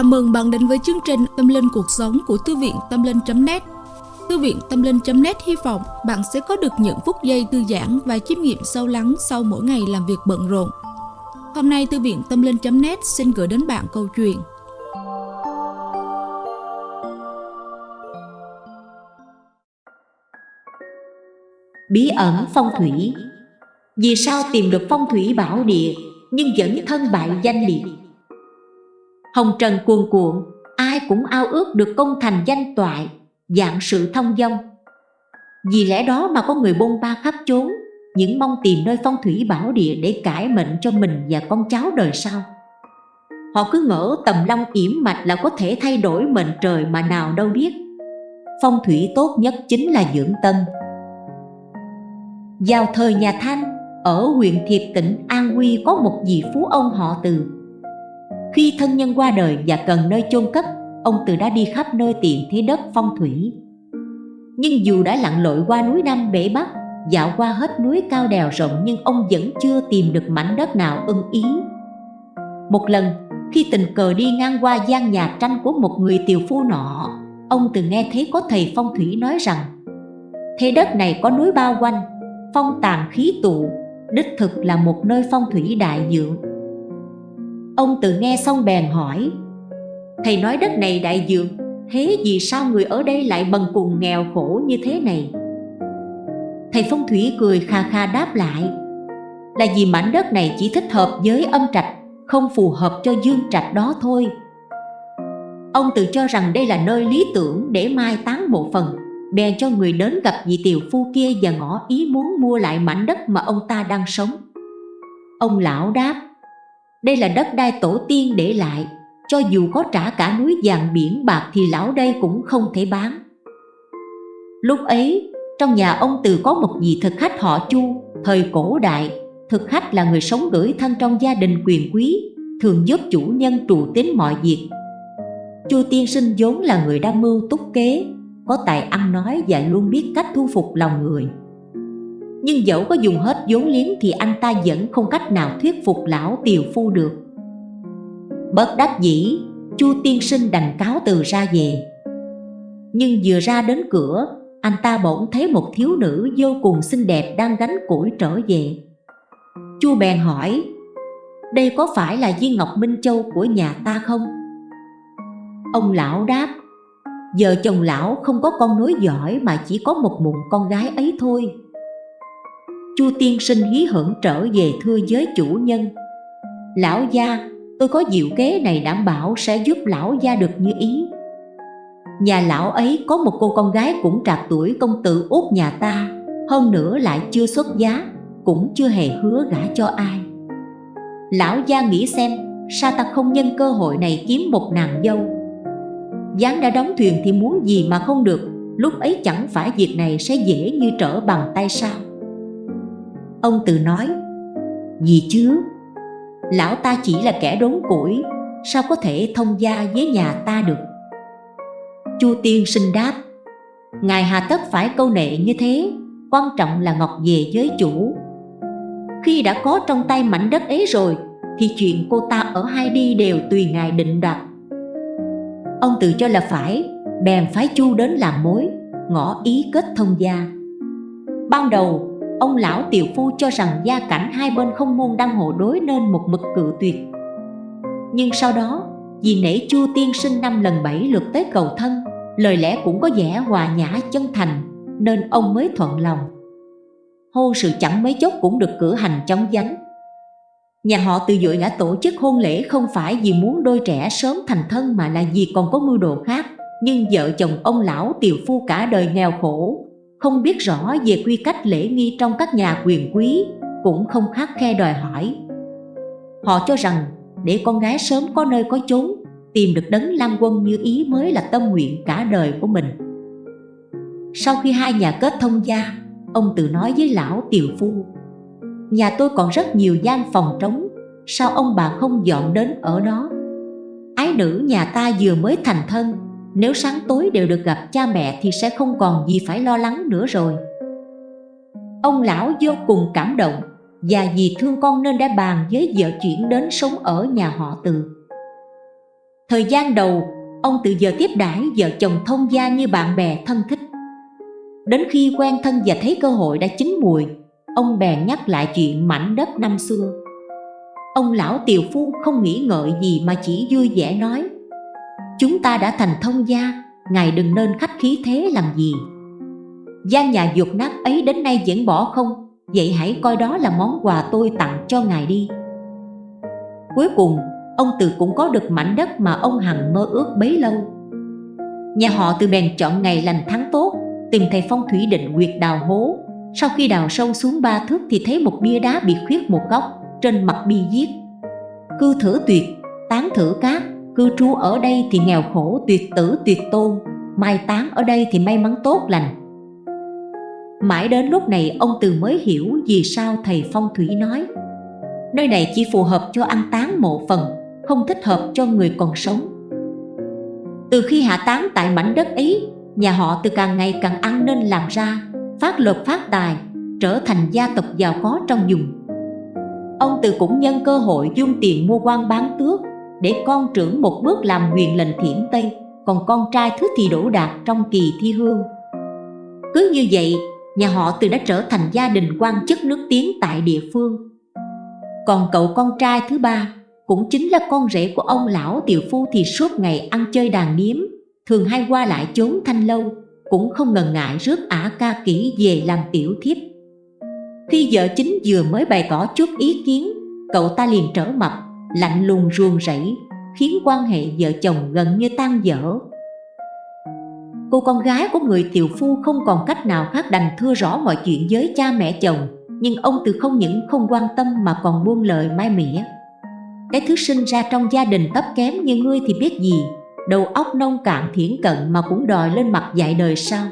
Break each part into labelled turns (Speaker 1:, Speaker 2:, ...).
Speaker 1: Chào mừng bạn đến với chương trình Tâm Linh Cuộc Sống của Thư viện Tâm Linh.net Thư viện Tâm Linh.net hy vọng bạn sẽ có được những phút giây thư giãn và chiêm nghiệm sâu lắng sau mỗi ngày làm việc bận rộn. Hôm nay, Thư viện Tâm Linh.net xin gửi đến bạn câu chuyện.
Speaker 2: Bí ẩn phong thủy. Vì sao tìm được phong thủy bảo địa nhưng vẫn thân bại danh liệt? Hồng trần cuồn cuộn, Ai cũng ao ước được công thành danh toại, Dạng sự thông dong. Vì lẽ đó mà có người bôn ba khắp chốn, Những mong tìm nơi phong thủy bảo địa Để cải mệnh cho mình và con cháu đời sau. Họ cứ ngỡ tầm long yểm mạch là có thể thay đổi mệnh trời mà nào đâu biết. Phong thủy tốt nhất chính là dưỡng tâm. Vào thời nhà Thanh, Ở huyện Thiệp tỉnh An huy có một vị phú ông họ từ khi thân nhân qua đời và cần nơi chôn cất, ông Từ đã đi khắp nơi tìm thế đất phong thủy. Nhưng dù đã lặn lội qua núi Nam Bể Bắc, dạo qua hết núi cao đèo rộng nhưng ông vẫn chưa tìm được mảnh đất nào ưng ý. Một lần, khi tình cờ đi ngang qua gian nhà tranh của một người tiều phu nọ, ông từng nghe thấy có thầy phong thủy nói rằng Thế đất này có núi bao quanh, phong tàn khí tụ, đích thực là một nơi phong thủy đại dưỡng Ông tự nghe xong bèn hỏi, Thầy nói đất này đại dược, Thế vì sao người ở đây lại bần cùng nghèo khổ như thế này? Thầy phong thủy cười kha kha đáp lại, Là vì mảnh đất này chỉ thích hợp với âm trạch, Không phù hợp cho dương trạch đó thôi. Ông tự cho rằng đây là nơi lý tưởng để mai táng một phần Bèn cho người đến gặp vị tiều phu kia và ngỏ ý muốn mua lại mảnh đất mà ông ta đang sống. Ông lão đáp đây là đất đai tổ tiên để lại. Cho dù có trả cả núi vàng biển bạc Thì lão đây cũng không thể bán. Lúc ấy, Trong nhà ông Từ có một vị thực khách họ Chu, Thời cổ đại. Thực khách là người sống gửi thân trong gia đình quyền quý, Thường giúp chủ nhân trụ tính mọi việc. Chu tiên sinh vốn là người đam mưu túc kế, Có tài ăn nói và luôn biết cách thu phục lòng người nhưng dẫu có dùng hết vốn liếng thì anh ta vẫn không cách nào thuyết phục lão tiều phu được. Bất đắc dĩ, Chu tiên sinh đành cáo từ ra về. Nhưng vừa ra đến cửa, anh ta bỗng thấy một thiếu nữ vô cùng xinh đẹp đang gánh củi trở về. Chu bèn hỏi Đây có phải là viên ngọc Minh Châu của nhà ta không? Ông lão đáp Giờ chồng lão không có con nối giỏi mà chỉ có một mụn con gái ấy thôi. Chu tiên sinh hí hưởng trở về thưa với chủ nhân. Lão gia, tôi có diệu kế này đảm bảo sẽ giúp lão gia được như ý. Nhà lão ấy có một cô con gái cũng trạc tuổi công tử út nhà ta Hơn nữa lại chưa xuất giá, cũng chưa hề hứa gả cho ai. Lão gia nghĩ xem, sao ta không nhân cơ hội này kiếm một nàng dâu. Gián đã đóng thuyền thì muốn gì mà không được Lúc ấy chẳng phải việc này sẽ dễ như trở bằng tay sao? Ông tự nói, Gì chứ? Lão ta chỉ là kẻ đốn củi, Sao có thể thông gia với nhà ta được? Chu Tiên sinh đáp, Ngài hà tất phải câu nệ như thế, Quan trọng là Ngọc về với chủ. Khi đã có trong tay mảnh đất ấy rồi, Thì chuyện cô ta ở hai đi đều tùy ngài định đoạt. Ông tự cho là phải, Bèn phái Chu đến làm mối ngõ ý kết thông gia. Ban đầu Ông lão tiểu phu cho rằng gia cảnh hai bên không môn đăng hộ đối nên một mực cự tuyệt Nhưng sau đó, vì nể chu tiên sinh năm lần bảy lượt tới cầu thân Lời lẽ cũng có vẻ hòa nhã chân thành Nên ông mới thuận lòng Hôn sự chẳng mấy chốc cũng được cử hành chóng vánh. Nhà họ từ dội đã tổ chức hôn lễ không phải vì muốn đôi trẻ sớm thành thân mà là vì còn có mưu đồ khác Nhưng vợ chồng ông lão tiều phu cả đời nghèo khổ không biết rõ về quy cách lễ nghi trong các nhà quyền quý, cũng không khắc khe đòi hỏi. Họ cho rằng để con gái sớm có nơi có chốn, tìm được đấng lang quân như ý mới là tâm nguyện cả đời của mình. Sau khi hai nhà kết thông gia, ông tự nói với lão tiều phu, Nhà tôi còn rất nhiều gian phòng trống, sao ông bà không dọn đến ở đó? Ái nữ nhà ta vừa mới thành thân, nếu sáng tối đều được gặp cha mẹ thì sẽ không còn gì phải lo lắng nữa rồi. Ông lão vô cùng cảm động Và vì thương con nên đã bàn với vợ chuyển đến sống ở nhà họ từ. Thời gian đầu, ông từ giờ tiếp đãi vợ chồng thông gia như bạn bè thân thích. Đến khi quen thân và thấy cơ hội đã chín mùi Ông bèn nhắc lại chuyện mảnh đất năm xưa. Ông lão tiều phu không nghĩ ngợi gì mà chỉ vui vẻ nói Chúng ta đã thành thông gia Ngài đừng nên khách khí thế làm gì. Gian nhà dục nát ấy đến nay vẫn bỏ không Vậy hãy coi đó là món quà tôi tặng cho ngài đi. Cuối cùng, ông Từ cũng có được mảnh đất mà ông Hằng mơ ước bấy lâu. Nhà họ từ bèn chọn ngày lành tháng tốt Tìm thầy phong thủy định quyệt đào hố. Sau khi đào sâu xuống ba thước thì thấy một bia đá bị khuyết một góc Trên mặt bia viết Cư thử tuyệt, tán thử cát Cư trú ở đây thì nghèo khổ tuyệt tử tuyệt tôn. Mai táng ở đây thì may mắn tốt lành. Mãi đến lúc này ông Từ mới hiểu vì sao thầy phong thủy nói Nơi này chỉ phù hợp cho ăn táng mộ phần, không thích hợp cho người còn sống. Từ khi hạ táng tại mảnh đất ấy, nhà họ từ càng ngày càng ăn nên làm ra Phát lộc phát tài, trở thành gia tộc giàu có trong vùng. Ông Từ cũng nhân cơ hội dung tiền mua quan bán tước để con trưởng một bước làm huyền lệnh thiểm Tây Còn con trai thứ thì đỗ đạt trong kỳ thi hương Cứ như vậy nhà họ từ đã trở thành gia đình quan chức nước tiếng tại địa phương. Còn cậu con trai thứ ba cũng chính là con rể của ông lão tiều phu thì suốt ngày ăn chơi đàn điếm, thường hay qua lại chốn thanh lâu, cũng không ngần ngại rước ả ca kỹ về làm tiểu thiếp. Khi vợ chính vừa mới bày tỏ chút ý kiến, cậu ta liền trở mặt, lạnh lùng ruồng rẫy, khiến quan hệ vợ chồng gần như tan dở. Cô con gái của người tiều phu không còn cách nào khác đành thưa rõ mọi chuyện với cha mẹ chồng Nhưng ông từ không những không quan tâm mà còn buông lời mai mỉa. Cái thứ sinh ra trong gia đình thấp kém như ngươi thì biết gì Đầu óc nông cạn thiển cận mà cũng đòi lên mặt dạy đời sao?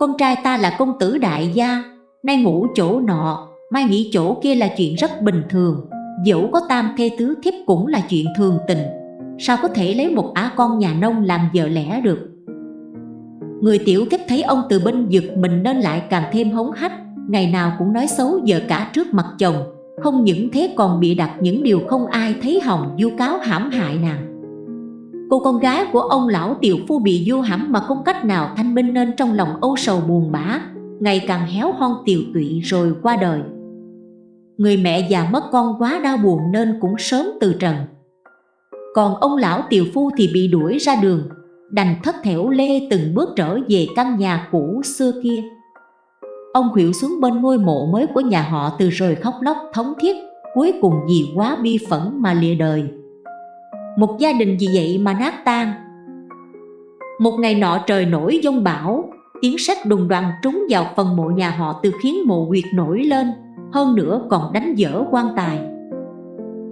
Speaker 2: Con trai ta là công tử đại gia Nay ngủ chỗ nọ, mai nghỉ chỗ kia là chuyện rất bình thường. Dẫu có tam thê tứ thiếp cũng là chuyện thường tình. Sao có thể lấy một á con nhà nông làm vợ lẽ được? Người tiểu kết thấy ông từ bên giật mình nên lại càng thêm hống hách, Ngày nào cũng nói xấu vợ cả trước mặt chồng. Không những thế còn bị đặt những điều không ai thấy hồng du cáo hãm hại nàng. Cô con gái của ông lão tiểu phu bị du hãm mà không cách nào thanh minh nên trong lòng âu sầu buồn bã, Ngày càng héo hon tiều tụy rồi qua đời. Người mẹ già mất con quá đau buồn nên cũng sớm từ trần. Còn ông lão tiều phu thì bị đuổi ra đường, đành thất thểu lê từng bước trở về căn nhà cũ xưa kia. Ông khuỵu xuống bên ngôi mộ mới của nhà họ từ rồi khóc lóc thống thiết, Cuối cùng vì quá bi phẫn mà lìa đời. Một gia đình vì vậy mà nát tan. Một ngày nọ trời nổi dông bão, Tiếng sét đùng đoàn trúng vào phần mộ nhà họ từ khiến mộ quyệt nổi lên. Hơn nữa còn đánh dở quan tài.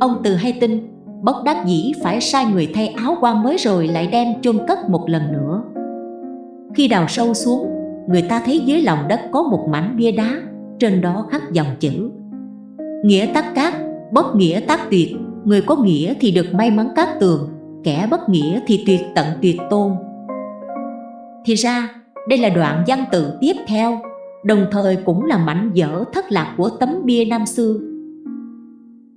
Speaker 2: Ông từ hay tin bất đắc dĩ phải sai người thay áo quan mới rồi lại đem chôn cất một lần nữa. Khi đào sâu xuống, người ta thấy dưới lòng đất có một mảnh bia đá, trên đó khắc dòng chữ. Nghĩa tắc cát, bất nghĩa tác tuyệt, người có nghĩa thì được may mắn cát tường, kẻ bất nghĩa thì tuyệt tận tuyệt tôn. Thì ra, đây là đoạn văn tự tiếp theo đồng thời cũng là mảnh vỡ thất lạc của tấm bia năm xưa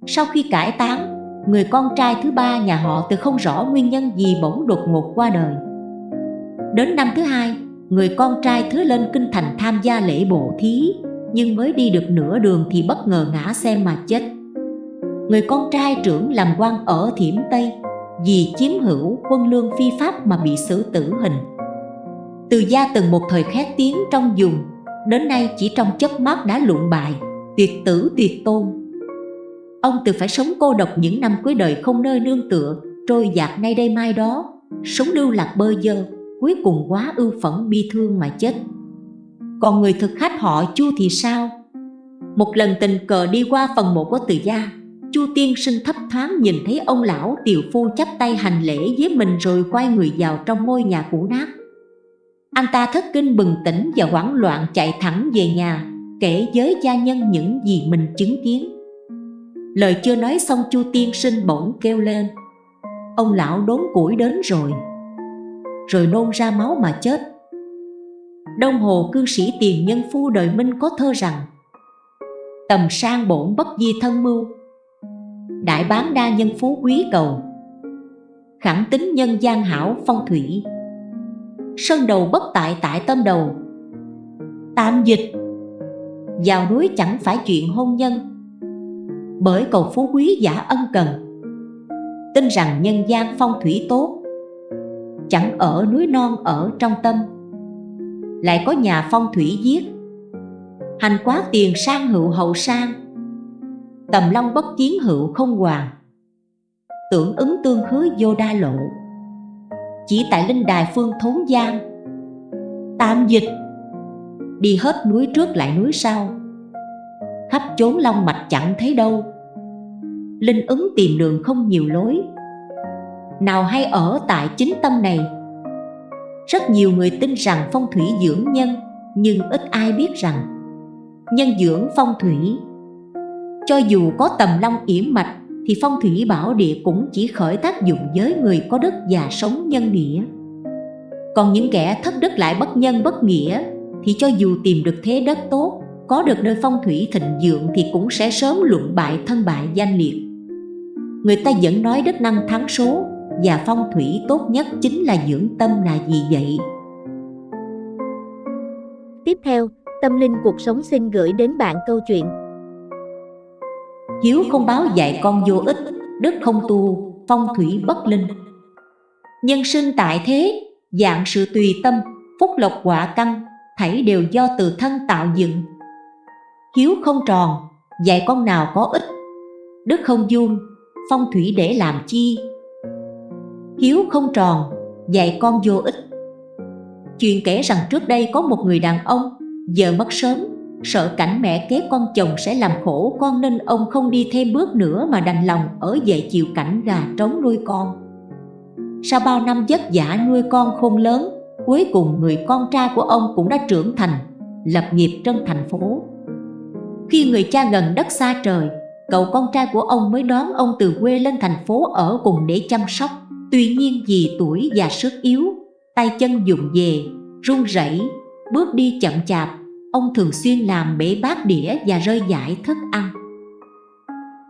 Speaker 2: sau khi cải táng người con trai thứ ba nhà họ từ không rõ nguyên nhân gì bỗng đột ngột qua đời. Đến năm thứ hai, người con trai thứ lên kinh thành tham gia lễ bộ thí, nhưng mới đi được nửa đường thì bất ngờ ngã xe mà chết. Người con trai trưởng làm quan ở Thiểm Tây, vì chiếm hữu quân lương phi pháp mà bị xử tử hình. Từ gia từng một thời khét tiếng trong vùng, đến nay chỉ trong chớp mắt đã luận bại, tuyệt tử tuyệt tôn. Ông từ phải sống cô độc những năm cuối đời không nơi nương tựa Trôi dạt nay đây mai đó Sống lưu lạc bơ dơ Cuối cùng quá ưu phẫn bi thương mà chết. Còn người thực khách họ Chu thì sao? Một lần tình cờ đi qua phần mộ của từ gia Chu tiên sinh thấp thoáng nhìn thấy ông lão tiều phu chắp tay hành lễ với mình rồi quay người vào trong ngôi nhà cũ nát. Anh ta thất kinh bừng tỉnh và hoảng loạn chạy thẳng về nhà, Kể với gia nhân những gì mình chứng kiến. Lời chưa nói xong Chu tiên sinh bỗng kêu lên. Ông lão đốn củi đến rồi. Rồi nôn ra máu mà chết. Đông Hồ cư sĩ tiền nhân phu đời Minh có thơ rằng, Tầm sang bổn bất di thân mưu, Đại bán đa nhân phú quý cầu. Khẳng tính nhân gian hảo phong thủy Sơn đầu bất tại tại tâm đầu. Tạm dịch. Vào núi chẳng phải chuyện hôn nhân. Bởi cầu phú quý giả ân cần. Tin rằng nhân gian phong thủy tốt. Chẳng ở núi non ở trong tâm. Lại có nhà phong thủy giết. Hành quá tiền sang hữu hậu sang. Tầm long bất chiến hữu không hoàng Tưởng ứng tương hứa vô đa lộ. Chỉ tại linh đài phương thốn giang. Tạm dịch. Đi hết núi trước lại núi sau. Khắp chốn long mạch chẳng thấy đâu. Linh ứng tìm đường không nhiều lối. Nào hay ở tại chính tâm này. Rất nhiều người tin rằng phong thủy dưỡng nhân, Nhưng ít ai biết rằng, Nhân dưỡng phong thủy. Cho dù có tầm long yểm mạch thì phong thủy bảo địa cũng chỉ khởi tác dụng với người có đất và sống nhân nghĩa Còn những kẻ thất đức lại bất nhân bất nghĩa Thì cho dù tìm được thế đất tốt Có được nơi phong thủy thịnh vượng Thì cũng sẽ sớm luận bại thân bại danh liệt Người ta vẫn nói đất năng thắng số Và phong thủy tốt nhất chính là dưỡng tâm là gì vậy?
Speaker 3: Tiếp theo, Tâm Linh Cuộc Sống xin gửi đến bạn câu chuyện
Speaker 2: Hiếu không báo dạy con vô ích, đức không tu, phong thủy bất linh. Nhân sinh tại thế, dạng sự tùy tâm, phúc lộc quả căn Thảy đều do từ thân tạo dựng. Hiếu không tròn, dạy con nào có ích Đức không dung phong thủy để làm chi. Hiếu không tròn, dạy con vô ích. Chuyện kể rằng trước đây có một người đàn ông Giờ mất sớm, sợ cảnh mẹ kế con chồng sẽ làm khổ con Nên ông không đi thêm bước nữa mà đành lòng ở dậy chịu cảnh gà trống nuôi con. Sau bao năm vất vả nuôi con khôn lớn Cuối cùng người con trai của ông cũng đã trưởng thành Lập nghiệp trong thành phố. Khi người cha gần đất xa trời Cậu con trai của ông mới đón ông từ quê lên thành phố ở cùng để chăm sóc. Tuy nhiên vì tuổi và sức yếu Tay chân dùng về, run rẩy bước đi chậm chạp, ông thường xuyên làm bể bát đĩa và rơi giải thức ăn.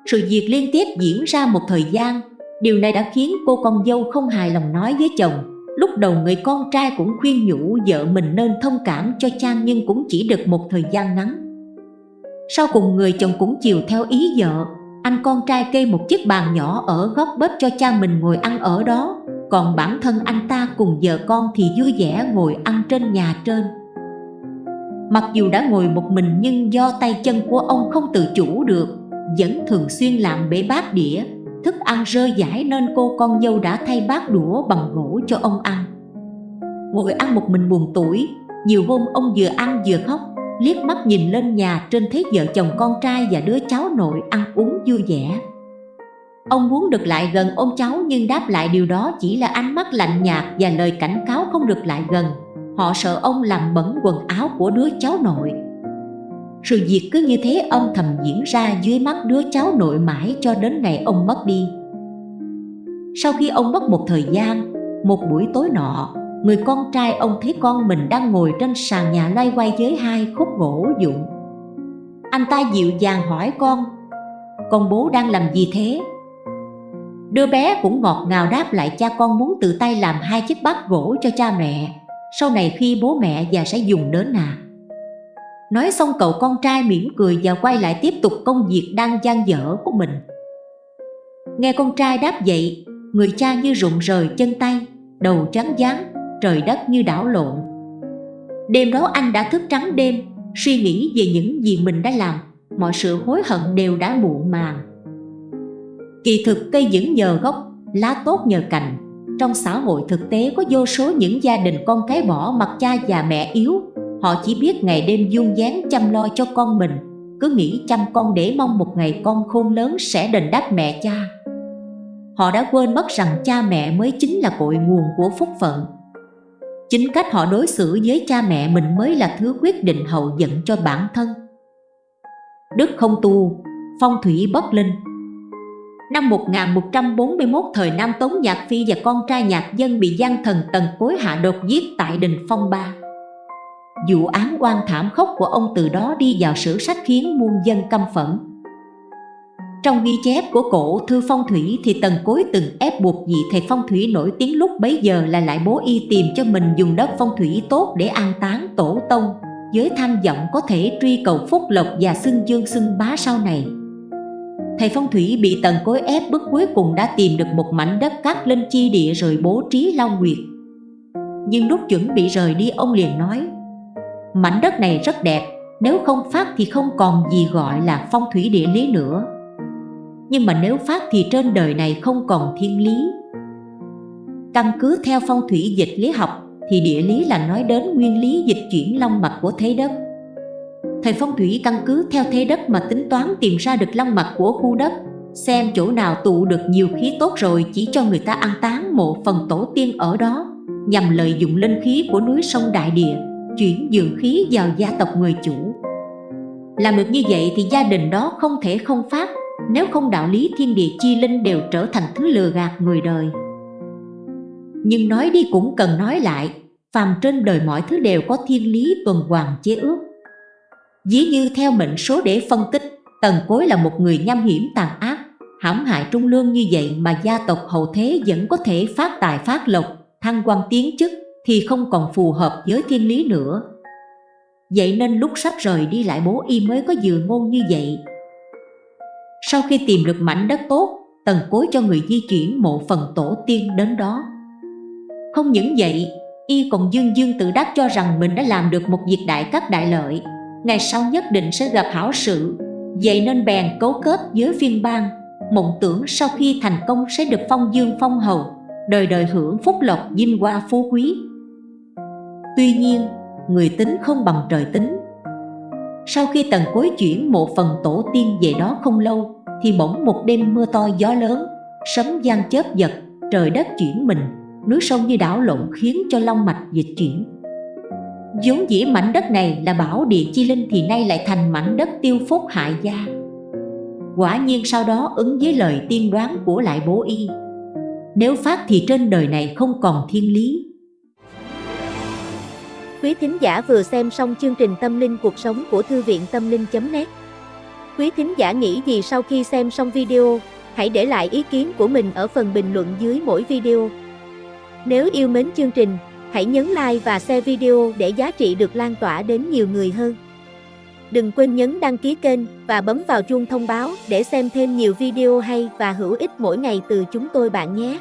Speaker 2: Sự việc liên tiếp diễn ra một thời gian, điều này đã khiến cô con dâu không hài lòng nói với chồng. Lúc đầu người con trai cũng khuyên nhủ vợ mình nên thông cảm cho cha nhưng cũng chỉ được một thời gian ngắn. Sau cùng người chồng cũng chiều theo ý vợ, anh con trai kê một chiếc bàn nhỏ ở góc bếp cho cha mình ngồi ăn ở đó, còn bản thân anh ta cùng vợ con thì vui vẻ ngồi ăn trên nhà trên. Mặc dù đã ngồi một mình nhưng do tay chân của ông không tự chủ được, Vẫn thường xuyên làm bể bát đĩa, Thức ăn rơi giải nên cô con dâu đã thay bát đũa bằng gỗ cho ông ăn. Ngồi ăn một mình buồn tuổi Nhiều hôm ông vừa ăn vừa khóc, Liếc mắt nhìn lên nhà trên thấy vợ chồng con trai và đứa cháu nội ăn uống vui vẻ. Ông muốn được lại gần ôm cháu nhưng đáp lại điều đó chỉ là ánh mắt lạnh nhạt và lời cảnh cáo không được lại gần. Họ sợ ông làm bẩn quần áo của đứa cháu nội. Sự việc cứ như thế âm thầm diễn ra dưới mắt đứa cháu nội mãi cho đến ngày ông mất đi. Sau khi ông mất một thời gian, một buổi tối nọ Người con trai ông thấy con mình đang ngồi trên sàn nhà loay quay với hai khúc gỗ dụng. Anh ta dịu dàng hỏi con Con bố đang làm gì thế? Đứa bé cũng ngọt ngào đáp lại cha con muốn tự tay làm hai chiếc bát gỗ cho cha mẹ sau này khi bố mẹ già sẽ dùng đến à. Nói xong cậu con trai mỉm cười và quay lại tiếp tục công việc đang gian dở của mình. Nghe con trai đáp vậy, người cha như rụng rời chân tay, đầu trắng dáng, trời đất như đảo lộn. Đêm đó anh đã thức trắng đêm, suy nghĩ về những gì mình đã làm Mọi sự hối hận đều đã muộn màng. Kỳ thực cây vẫn nhờ gốc, lá tốt nhờ cành trong xã hội thực tế có vô số những gia đình con cái bỏ mặt cha và mẹ yếu. Họ chỉ biết ngày đêm dung dáng chăm lo cho con mình Cứ nghĩ chăm con để mong một ngày con khôn lớn sẽ đền đáp mẹ cha. Họ đã quên mất rằng cha mẹ mới chính là cội nguồn của phúc phận. Chính cách họ đối xử với cha mẹ mình mới là thứ quyết định hậu dẫn cho bản thân. Đức không tu, phong thủy bất linh. Năm 1141 thời Nam Tống Nhạc Phi và con trai nhạc dân bị gian thần Tần Cối hạ đột giết tại đình Phong Ba. Vụ án oan thảm khốc của ông từ đó đi vào sử sách khiến muôn dân căm phẫn. Trong ghi chép của cổ thư phong thủy thì Tần Cối từng ép buộc vị thầy phong thủy nổi tiếng lúc bấy giờ là lại bố y tìm cho mình dùng đất phong thủy tốt để an táng tổ tông với tham vọng có thể truy cầu phúc lộc và xưng dương xưng bá sau này. Thầy phong thủy bị tần cối ép bức cuối cùng đã tìm được một mảnh đất cát lên chi địa rồi bố trí long nguyệt. Nhưng lúc chuẩn bị rời đi ông liền nói Mảnh đất này rất đẹp, nếu không phát thì không còn gì gọi là phong thủy địa lý nữa Nhưng mà nếu phát thì trên đời này không còn thiên lý Căn cứ theo phong thủy dịch lý học thì địa lý là nói đến nguyên lý dịch chuyển long mạch của thế đất. Thầy phong thủy căn cứ theo thế đất mà tính toán tìm ra được long mạch của khu đất, xem chỗ nào tụ được nhiều khí tốt rồi chỉ cho người ta ăn táng mộ phần tổ tiên ở đó, nhằm lợi dụng linh khí của núi sông Đại Địa, chuyển dường khí vào gia tộc người chủ. Làm được như vậy thì gia đình đó không thể không phát, nếu không đạo lý thiên địa chi linh đều trở thành thứ lừa gạt người đời. Nhưng nói đi cũng cần nói lại, phàm trên đời mọi thứ đều có thiên lý tuần hoàn chế ước. Dĩ như theo mệnh số để phân tích, Tần Cối là một người nham hiểm tàn ác, hãm hại trung lương như vậy mà gia tộc hậu thế vẫn có thể phát tài phát lộc, thăng quan tiến chức thì không còn phù hợp với thiên lý nữa. Vậy nên lúc sắp rời đi lại bố y mới có dự ngôn như vậy. Sau khi tìm được mảnh đất tốt, Tần Cối cho người di chuyển mộ phần tổ tiên đến đó. Không những vậy, y còn dương dương tự đắc cho rằng mình đã làm được một việc đại cắt đại lợi, ngày sau nhất định sẽ gặp hảo sự, vậy nên bèn cấu kết với phiên bang, mộng tưởng sau khi thành công sẽ được phong dương phong hầu, đời đời hưởng phúc lộc vinh hoa phú quý. Tuy nhiên, người tính không bằng trời tính. Sau khi tần cối chuyển một phần tổ tiên về đó không lâu, thì bỗng một đêm mưa to gió lớn, sấm gian chớp giật, trời đất chuyển mình, núi sông như đảo lộn khiến cho long mạch dịch chuyển vốn dĩ mảnh đất này là bảo địa chi linh thì nay lại thành mảnh đất tiêu phúc hại gia. Quả nhiên sau đó ứng với lời tiên đoán của lại bố y. Nếu phát thì trên đời này không còn thiên lý.
Speaker 3: Quý thính giả vừa xem xong chương trình Tâm linh cuộc sống của Thư viện Tâm linh.net Quý thính giả nghĩ gì sau khi xem xong video, hãy để lại ý kiến của mình ở phần bình luận dưới mỗi video. Nếu yêu mến chương trình, hãy nhấn like và share video để giá trị được lan tỏa đến nhiều người hơn. Đừng quên nhấn đăng ký kênh và bấm vào chuông thông báo để xem thêm nhiều video hay và hữu ích mỗi ngày từ chúng tôi bạn nhé.